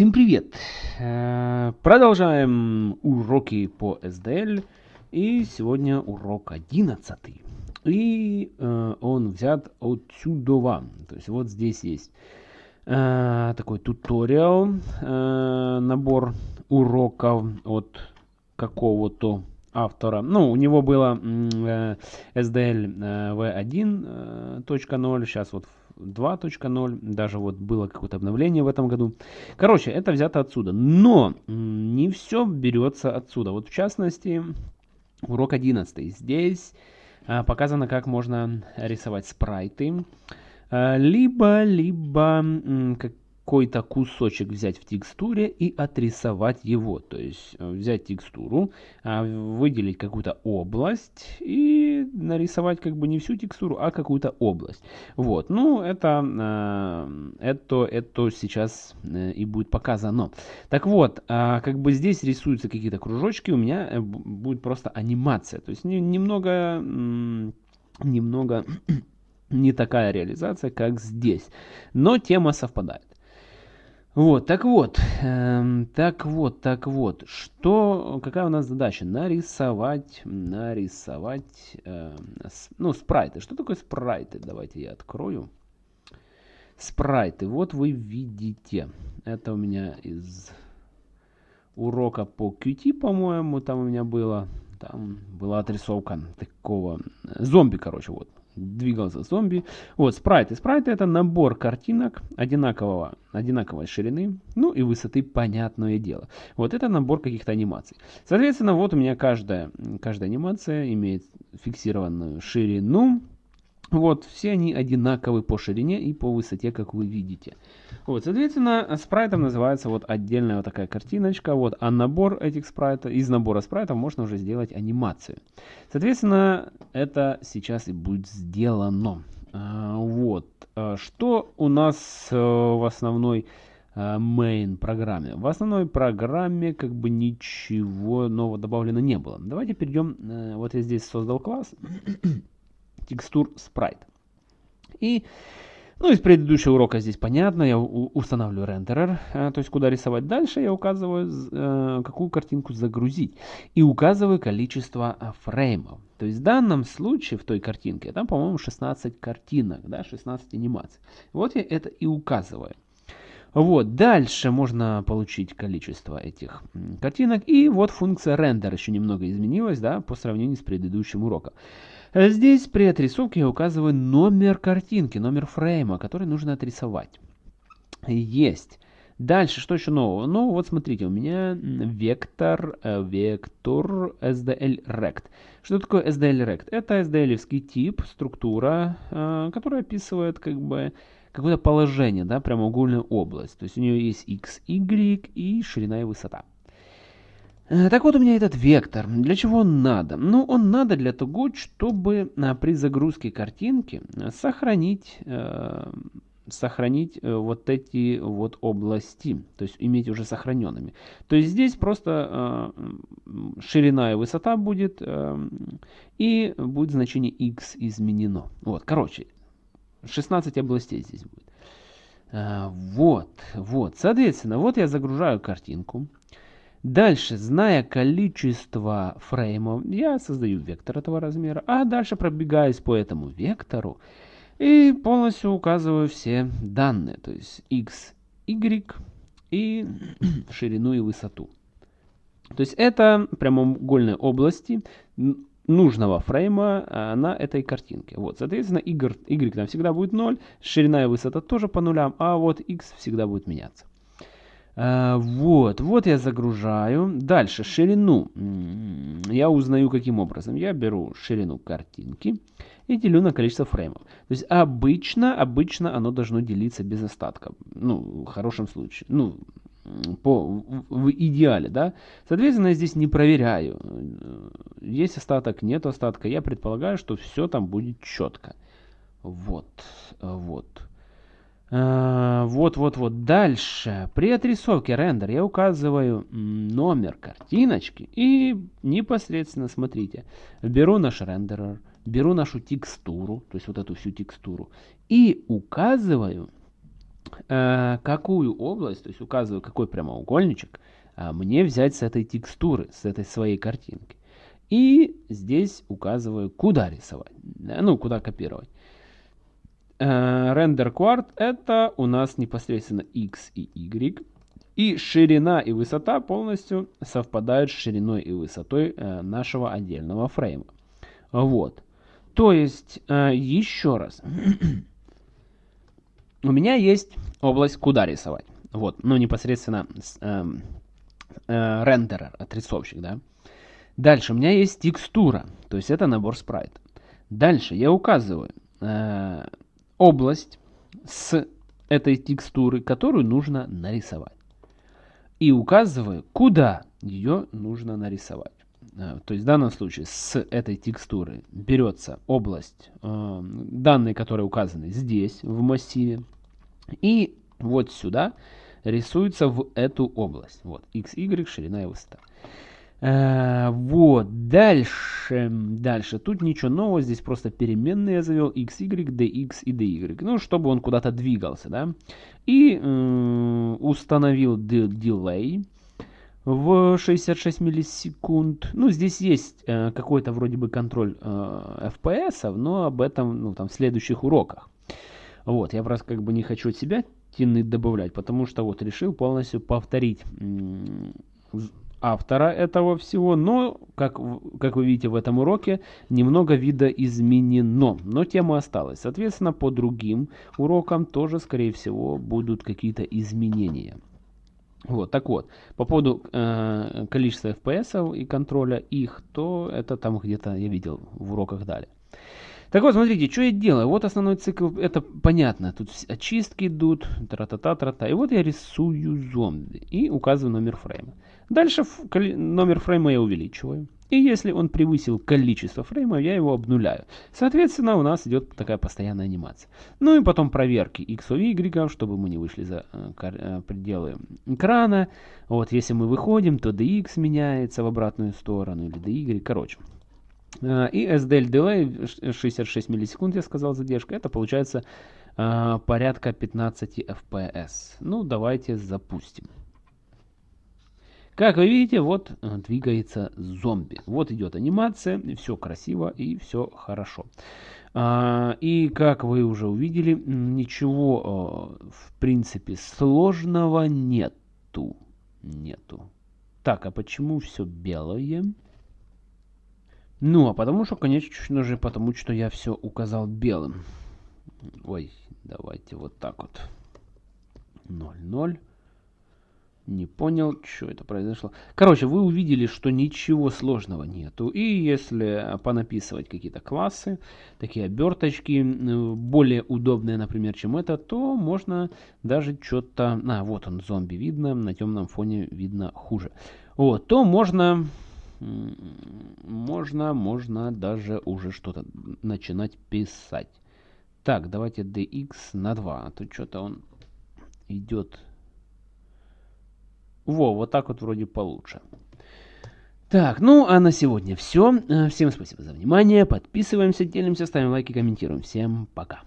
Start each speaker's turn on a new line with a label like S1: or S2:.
S1: Всем привет! Э, продолжаем уроки по SDL. И сегодня урок 11. И э, он взят отсюда. То есть вот здесь есть э, такой туториал, набор уроков от какого-то автора. Ну, у него было SDL V1.0, сейчас вот 2.0, даже вот было какое-то обновление в этом году. Короче, это взято отсюда. Но не все берется отсюда. Вот в частности, урок 11. Здесь а, показано, как можно рисовать спрайты. А, либо, либо как, какой-то кусочек взять в текстуре и отрисовать его. То есть э, взять текстуру, а, выделить какую-то область и нарисовать как бы не всю текстуру, а какую-то область. Вот, ну это, э, это, это сейчас э, и будет показано. Так вот, а, как бы здесь рисуются какие-то кружочки, у меня будет просто анимация. То есть немного, немного не такая реализация, как здесь. Но тема совпадает. Вот, так вот, эм, так вот, так вот, что, какая у нас задача? Нарисовать, нарисовать, э, ну, спрайты. Что такое спрайты? Давайте я открою. Спрайты, вот вы видите, это у меня из урока по Qt, по-моему, там у меня было, там была отрисовка такого, э, зомби, короче, вот, двигался зомби. Вот, спрайты. Спрайты это набор картинок одинакового, одинаковой ширины, ну и высоты, понятное дело. Вот это набор каких-то анимаций. Соответственно, вот у меня каждая, каждая анимация имеет фиксированную ширину, вот, все они одинаковы по ширине и по высоте, как вы видите. Вот, соответственно, спрайтом называется вот отдельная вот такая картиночка, вот, а набор этих спрайтов, из набора спрайтов можно уже сделать анимацию. Соответственно, это сейчас и будет сделано. А, вот, а, что у нас а, в основной main программе. В основной программе как бы ничего нового добавлено не было. Давайте перейдем, э, вот я здесь создал класс текстур спрайт. И, ну, из предыдущего урока здесь понятно, я устанавливаю рендерер, э, то есть куда рисовать дальше, я указываю, э, какую картинку загрузить. И указываю количество э, фреймов. То есть в данном случае, в той картинке, там, по-моему, 16 картинок, да, 16 анимаций. Вот я это и указываю. Вот, дальше можно получить количество этих картинок. И вот функция render еще немного изменилась, да, по сравнению с предыдущим уроком. Здесь при отрисовке я указываю номер картинки, номер фрейма, который нужно отрисовать. Есть. Дальше, что еще нового? Ну, вот смотрите, у меня вектор, э, вектор SDL Rect. Что такое SDL Rect? Это SDL-евский тип, структура, э, которая описывает как бы какое-то положение, да, прямоугольную область. То есть у нее есть x, y и ширина и высота. Э, так вот у меня этот вектор. Для чего он надо? Ну, он надо для того, чтобы э, при загрузке картинки э, сохранить, э, сохранить вот эти вот области. То есть иметь уже сохраненными. То есть здесь просто э, ширина и высота будет. Э, и будет значение x изменено. Вот, короче, 16 областей здесь будет. Вот, вот. Соответственно, вот я загружаю картинку. Дальше, зная количество фреймов, я создаю вектор этого размера, а дальше пробегаюсь по этому вектору и полностью указываю все данные, то есть x, y и ширину и высоту. То есть это прямоугольные области нужного фрейма а, на этой картинке. Вот, соответственно, y, y там всегда будет 0, ширина и высота тоже по нулям, а вот x всегда будет меняться. А, вот, вот я загружаю. Дальше, ширину. Я узнаю каким образом. Я беру ширину картинки и делю на количество фреймов. То есть обычно, обычно оно должно делиться без остатка. Ну, в хорошем случае. Ну, по, в идеале, да. Соответственно, я здесь не проверяю. Есть остаток, нет остатка. Я предполагаю, что все там будет четко. Вот, вот. А, вот, вот, вот. Дальше. При отрисовке рендер я указываю номер картиночки и непосредственно, смотрите, беру наш рендерер, беру нашу текстуру, то есть вот эту всю текстуру, и указываю э, какую область, то есть указываю, какой прямоугольничек э, мне взять с этой текстуры, с этой своей картинки. И здесь указываю, куда рисовать, ну, куда копировать. Render Quart это у нас непосредственно x и y. И ширина и высота полностью совпадают с шириной и высотой э, нашего отдельного фрейма. Вот. То есть, э, еще раз. У меня есть область, куда рисовать. Вот, ну непосредственно э, э, рендерер, отрисовщик, да. Дальше у меня есть текстура, то есть это набор спрайта. Дальше я указываю э, область с этой текстуры, которую нужно нарисовать и указываю, куда ее нужно нарисовать. Э, то есть в данном случае с этой текстуры берется область, э, данные, которые указаны здесь, в массиве, и вот сюда рисуется в эту область. Вот, x, y, ширина и высота. Э, вот, дальше, дальше. Тут ничего нового, здесь просто переменные я завел x, y, dx и dy. Ну, чтобы он куда-то двигался, да. И э, установил delay в 66 миллисекунд. Ну, здесь есть э, какой-то вроде бы контроль э, FPS, но об этом, ну, там, в следующих уроках. Вот, я просто как бы не хочу от себя тянуть добавлять, потому что вот решил полностью повторить автора этого всего, но, как, как вы видите в этом уроке, немного вида изменено, но тема осталась. Соответственно, по другим урокам тоже, скорее всего, будут какие-то изменения. Вот, так вот, по поводу э, количества FPS и контроля их, то это там где-то я видел в уроках далее. Так вот, смотрите, что я делаю. Вот основной цикл, это понятно. Тут очистки идут, тра-та-та-тра-та. И вот я рисую зомби и указываю номер фрейма. Дальше номер фрейма я увеличиваю. И если он превысил количество фреймов, я его обнуляю. Соответственно, у нас идет такая постоянная анимация. Ну и потом проверки x и y, чтобы мы не вышли за э, э, пределы экрана. Вот, если мы выходим, то dx меняется в обратную сторону, или dy, короче. Э, и SDL delay 66 миллисекунд, я сказал, задержка. Это получается порядка 15 FPS. Ну, давайте запустим. Как вы видите, вот э, двигается зомби. Вот идет анимация, все красиво и все хорошо. И как вы уже увидели, ничего э, в принципе сложного нету. Нету. Так, а почему все белое? Ну, а потому что, конечно же, потому что я все указал белым. Ой, давайте вот так вот. 0, 0. Не понял, что это произошло. Короче, вы увидели, что ничего сложного нету. И если понаписывать какие-то классы, такие оберточки, более удобные, например, чем это, то можно даже что-то... А, вот он, зомби видно, на темном фоне видно хуже. Вот, то можно... Можно, можно даже уже что-то начинать писать. Так, давайте dx на 2, а то что-то он идет во, вот так вот вроде получше. Так, ну а на сегодня все. Э, всем спасибо за внимание. Подписываемся, делимся, ставим лайки, комментируем. Всем пока.